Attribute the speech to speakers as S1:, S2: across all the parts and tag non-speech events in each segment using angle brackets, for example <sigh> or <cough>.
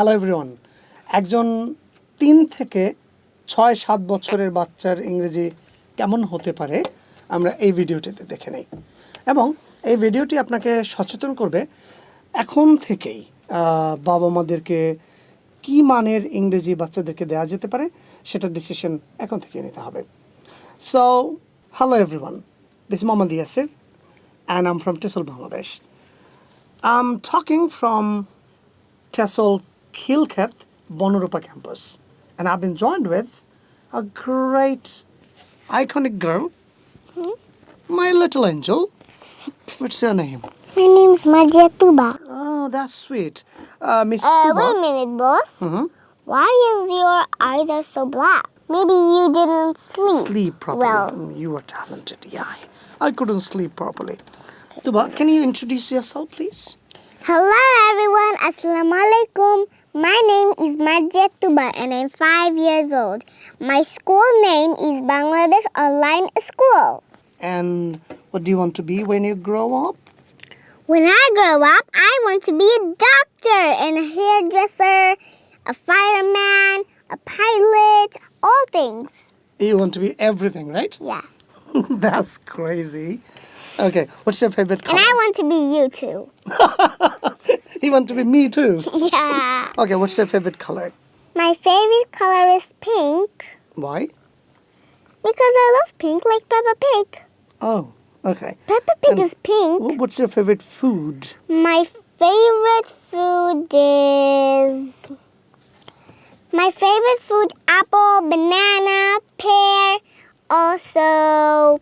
S1: Hello everyone একজন তিন থেকে ছয় সাত বছরের বাচ্চার ইংরেজি কেমন হতে পারে আমরা এই ভিডিওটিতে দেখে নেই। এবং এই ভিডিওটি আপনাকে সচেতন করবে এখন থেকেই বাবা মাদেরকে কী মানের ইংরেজি বাচ্চাদেরকে দেওয়া যেতে পারে সেটা ডিসিশন এখন থেকে নিতে হবে। So hello everyone this Mohammad Yasir and I'm from Tissel, Bangladesh. I'm talking from Tessel Khilkhet Bonarupa campus, and I've been joined with a great, iconic girl, my little angel. What's your name?
S2: My name's Madia Tuba.
S1: Oh, that's sweet. Uh, Miss
S2: Uh,
S1: Tuba.
S2: wait a minute, boss.
S1: Mhm.
S2: Why is your eyes are so black? Maybe you didn't sleep.
S1: Sleep properly.
S2: Well,
S1: Mm, You were talented. Yeah, I- I couldn't sleep properly. Tuba, can you introduce yourself, please?
S2: Hello everyone. Assalamu alaikum. My name is Madia Tuba and I'm five years old. My school name is Bangladesh Online School.
S1: And what do you want to be when you grow up?
S2: When I grow up, I want to be a doctor and a hairdresser, a fireman, a pilot, all things.
S1: You want to be everything, right?
S2: Yeah. <laughs>
S1: That's crazy. Okay, what's your favorite color? And?
S2: I want to be you too. <laughs>
S1: he wants to be me too. <laughs>
S2: Yeah.
S1: Okay, what's your favorite color?
S2: My favorite color is pink
S1: Why?
S2: because I love pink like Peppa Pig.
S1: Oh, okay.
S2: Peppa Pig
S1: And
S2: is pink.
S1: What's your favorite food?
S2: My favorite food is. My favorite food apple, banana, pear, also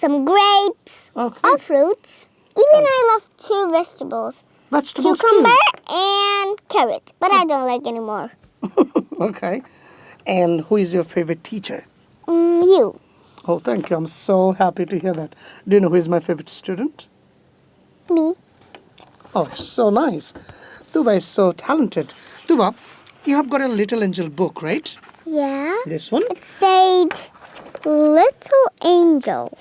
S2: some grapes,
S1: Okay.
S2: all fruits. Even I love two vegetables
S1: Vegetables
S2: cucumber and carrot, but I don't like anymore.
S1: too. <laughs> Okay. And who is your favorite teacher?
S2: Mm, you.
S1: Oh, thank you. I'm so happy to hear that. Do you know who is my favorite student?
S2: Me.
S1: Oh, so nice. Tuba is so talented. Tuba, you have got a Little Angel book, right?
S2: Yeah.
S1: This one?
S2: It said little angel.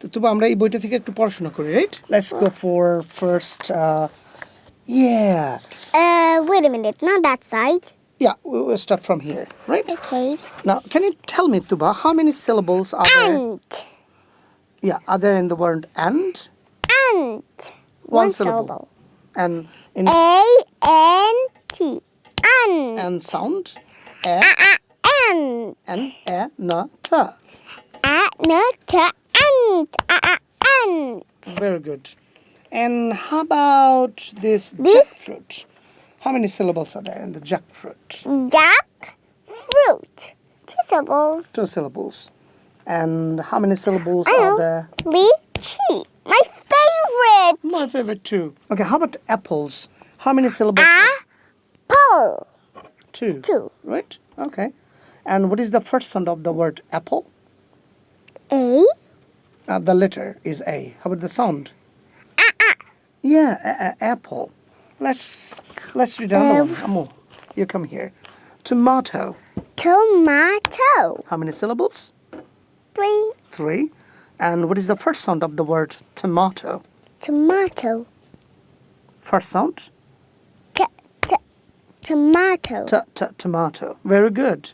S1: তো তবু আমরা এই বইটা থেকে একটু পড়াশোনা করি right let's go for first yeah
S2: Uh, wait a minute, not that side.
S1: Yeah we'll start from here right
S2: Okay.
S1: now can you tell me tuba how many syllables are there
S2: Ant.
S1: yeah are there in the word and
S2: Ant.
S1: One syllable. and in
S2: A N T. Ant.
S1: and sound a
S2: Ant.
S1: and a na ta
S2: A N T. Ant. A A Ant.
S1: very good and how about this,
S2: This-
S1: jackfruit how many syllables are there in the jackfruit
S2: Jack. Fruit. Two syllables.
S1: two syllables and how many syllables
S2: I
S1: are
S2: know.
S1: there
S2: Lychee. My favorite.
S1: My favorite too. Okay, how about apples? How many syllables?
S2: Apple.
S1: Two.
S2: Two.
S1: Right? Okay. And what is the first sound of the word apple?
S2: A.
S1: Uh, the letter is A. How about the sound? Yeah, a- a- apple. Let's let's read another one. Amu, you come here. Tomato.
S2: Tomato.
S1: How many syllables?
S2: Three.
S1: Three. And what is the first sound of the word tomato?
S2: Tomato.
S1: First sound?
S2: T- t- tomato.
S1: T- t- tomato. Very good.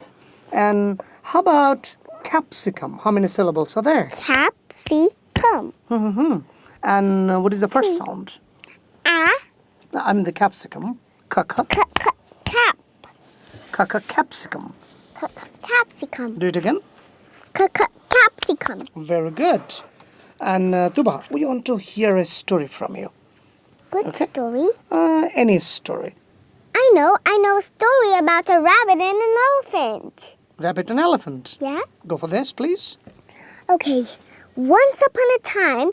S1: And how about capsicum? How many syllables are there?
S2: Capsicum.
S1: hmm And uh, what is the first sound?
S2: A.
S1: I mean the capsicum. Kaka.
S2: Cap.
S1: Kaka capsicum.
S2: C- capsicum.
S1: Do it again.
S2: C- capsicum.
S1: Very good. And uh, Tuba, we want to hear a story from you.
S2: Good
S1: Okay.
S2: story.
S1: Uh, any story.
S2: I know. I know a story about a rabbit and an elephant.
S1: Rabbit and elephant.
S2: Yeah.
S1: Go for this, please.
S2: Okay. Once upon a time,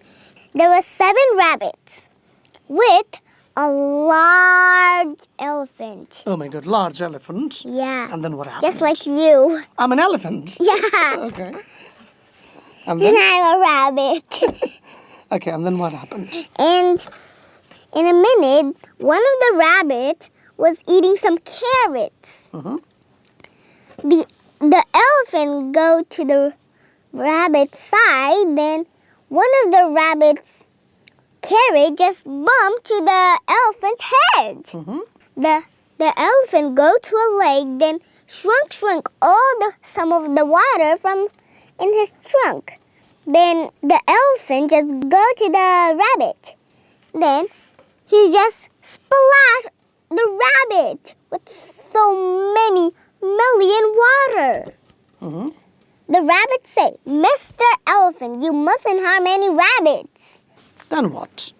S2: there were seven rabbits with a large elephant.
S1: Oh my God, large elephant.
S2: Yeah.
S1: And then what happened?
S2: Just like you.
S1: I'm an elephant. <laughs>
S2: Yeah.
S1: Okay. And
S2: And
S1: then
S2: I'm a rabbit. <laughs>
S1: okay, and then what happened?
S2: and in a minute, one of the rabbit was eating some carrots.
S1: Mm -hmm.
S2: The the elephant go to the rabbit's side. Then one of the rabbits carrot just bumped to the elephant's head.
S1: Mhm.
S2: the the elephant go to a lake, then shrunk shrunk all the some of the water from in his trunk. Then the elephant just go to the rabbit. Then he just splash the rabbit with so many million water.
S1: Mhm.
S2: The rabbit say, Mr. Elephant, you mustn't harm any rabbits.
S1: Then what?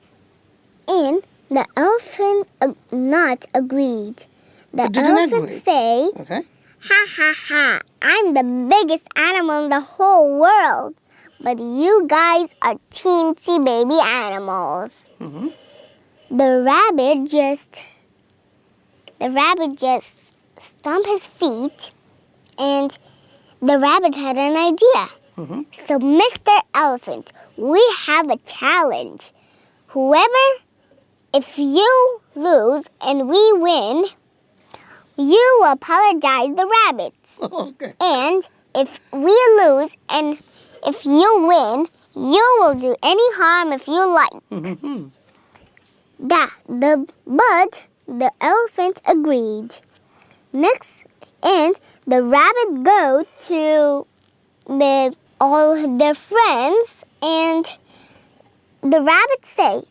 S2: And the elephant uh, not agreed. The elephant
S1: agree.
S2: say,
S1: Okay.
S2: Ha ha ha, I'm the biggest animal in the whole world. But you guys are teensy baby animals.
S1: Mhm.
S2: The rabbit just, the rabbit just stomped his feet and the rabbit had an idea.
S1: Mhm.
S2: So, Mr. Elephant, we have a challenge. Whoever, if you lose and we win, you apologize the rabbits. <laughs>
S1: Okay.
S2: And if we lose and if you win, you will do any harm if you like.
S1: Mhm.
S2: That the but the elephant agreed. Next, and the rabbit go to the all their friends, and the rabbit say,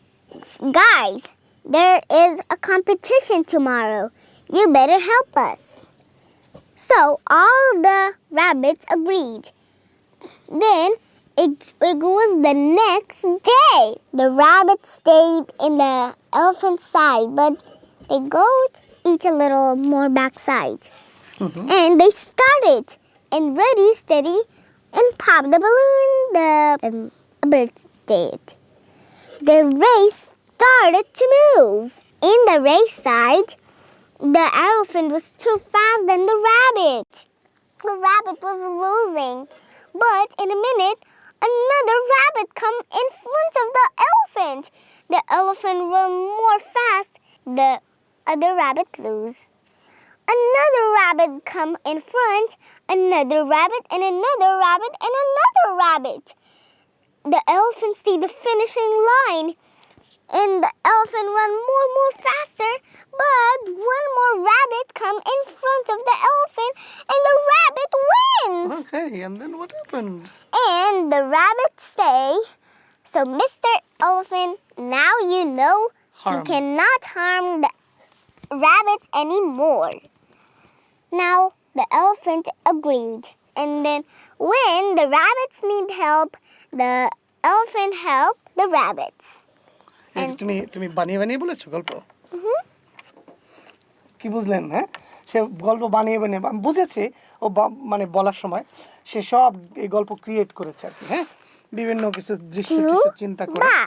S2: "Guys, there is a competition tomorrow. You better help us." So all the rabbits agreed. Then it, it was the next day. The rabbit stayed in the elephant's side, but they go each a little more backside. And they started and ready, steady, and pop the balloon. The um, bird did. The race started to move. In the race side, the elephant was too fast than the rabbit. The rabbit was losing. But in a minute, another rabbit come in front of the elephant. The elephant run more fast. The other rabbit lose. Another rabbit come in front. Another rabbit and another rabbit and another rabbit. The elephant see the finishing line and the elephant run more and more faster but one more rabbit come in front of the elephant and the rabbit wins
S1: Okay. And then what happened?
S2: and the rabbit say so mr elephant now you know you cannot harm the rabbit anymore now the elephant agreed and then when the rabbits need help the elephant help the rabbits
S1: তুমি তুমি বানিয়ে বানিয়ে বলেছ গল্প কি বুঝলেন হ্যাঁ সে গল্প বানিয়ে বানিয়ে আমি বুঝেছি ও মানে বলার সময় সে সব এই গল্প ক্রিয়েট করেছে আর কি হ্যাঁ বিভিন্ন কিছু দৃশ্য কিছু চিন্তা করে
S2: ba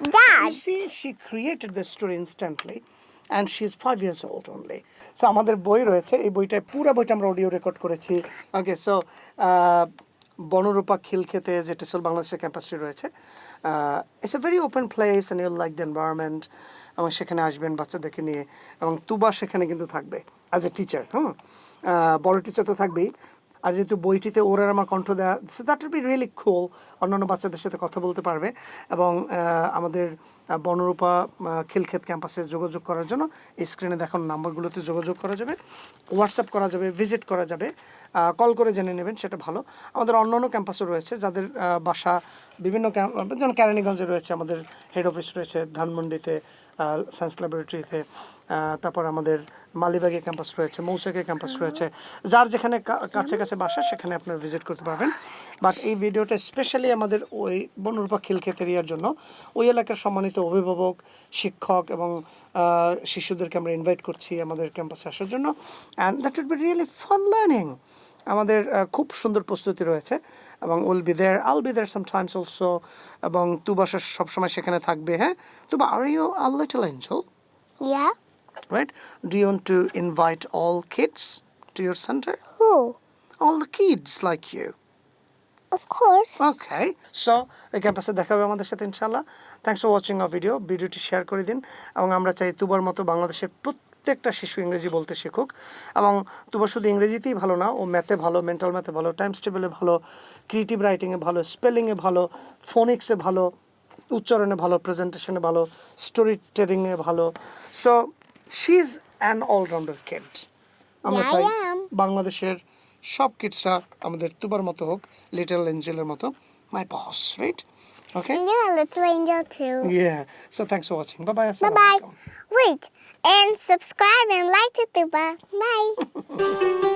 S2: Dad.
S1: You see, she created the story instantly, and she's five years old only. So আমাদের বই রয়েছে। এই বইটায় পুরো বইটা আমরা অডিও রেকর্ড করেছি। ওকে সো বনরূপা খিলক্ষেতে যে টেসল বাংলাদেশের ক্যাম্পাসটি রয়েছে। It's a very open place and you'll like the environment এবং সেখানে আসবেন বাচ্চাদেরকে নিয়ে। এবং তুবা সেখানে কিন্তু থাকবে অ্যাজ এ টিচার আহ, বড় টিচার তো থাকবেই। আর যেহেতু বইটিতে ওর আমার কণ্ঠ দেওয়া that will be really cool অন্যান্য বাচ্চাদের সাথে কথা বলতে পারবে। এবং আমাদের বনরূপা খিলক্ষেত ক্যাম্পাসে যোগাযোগ করার জন্য। স্ক্রিনে দেখানো, নাম্বারগুলোতে যোগাযোগ করা যাবে। হোয়াটসঅ্যাপ করা যাবে ভিজিট করা যাবে। কল করে জেনে নেবেন, সেটা ভালো। আমাদের অন্য অন্য ক্যাম্পাসও রয়েছে, যাদের বাসা, বিভিন্ন যেমন ক্যারানীগঞ্জে রয়েছে, আমাদের হেড অফিস রয়েছে ধানমন্ডিতে সায়েন্স ল্যাবরেটরিতে তারপর আমাদের মালিবাগে ক্যাম্পাস রয়েছে, মৌচাকে ক্যাম্পাস রয়েছে। যার যেখানে কাছে কাছে বাসা, সেখানে আপনারা ভিজিট করতে পারবেন। বাট এই ভিডিওটা স্পেশালি আমাদের ওই বনরূপা খিলক্ষেত এরিয়ার জন্য, ওই এলাকার সম্মানিত অভিভাবক শিক্ষক এবং শিশুদেরকে আমরা ইনভাইট করছি আমাদের ক্যাম্পাসে আসার জন্য and that would be really fun learning আমাদের খুব সুন্দর প্রস্তুতি রয়েছে এবং will be there all be there sometimes also এবং তুবাসা সবসময় সেখানে থাকবে হ্যাঁ Tuba are you a little angel
S2: Yeah?
S1: Right Do you want to invite all kids to your center?
S2: Who?
S1: All the kids like you.
S2: Of course.
S1: Okay. So, এই ক্যাম্পাসে দেখা হবে আমাদের সাথে ইনশাল্লাহ thanks for watching a video ভিডিওটি share করে দিন। এবং আমরা চাই তুবার মতো বাংলাদেশের প্রত্যেকটা শিশু ইংরেজি বলতে শিখুক। এবং তুবা শুধু ইংরেজিতেই ভালো না ও ম্যাথে ভালো মেন্টাল ম্যাথে ভালো টাইমস টেবিলে ভালো ক্রিয়েটিভ রাইটিংয়ে ভালো স্পেলিংয়ে ভালো ফোনিক্সে ভালো উচ্চারণে ভালো প্রেজেন্টেশনে ভালো স্টোরি টেলিংয়ে ভালো। So she is an all rounder
S2: kid আমরা
S1: চাই বাংলাদেশের সব কিডসরা আমাদের তুবার মতো হোক লিটল এঞ্জেলের মতো my boss right okay
S2: And you're a little angel too.
S1: Yeah. So thanks for watching. Bye bye.
S2: Bye bye. Wait, and subscribe and like it, Tuba. Bye.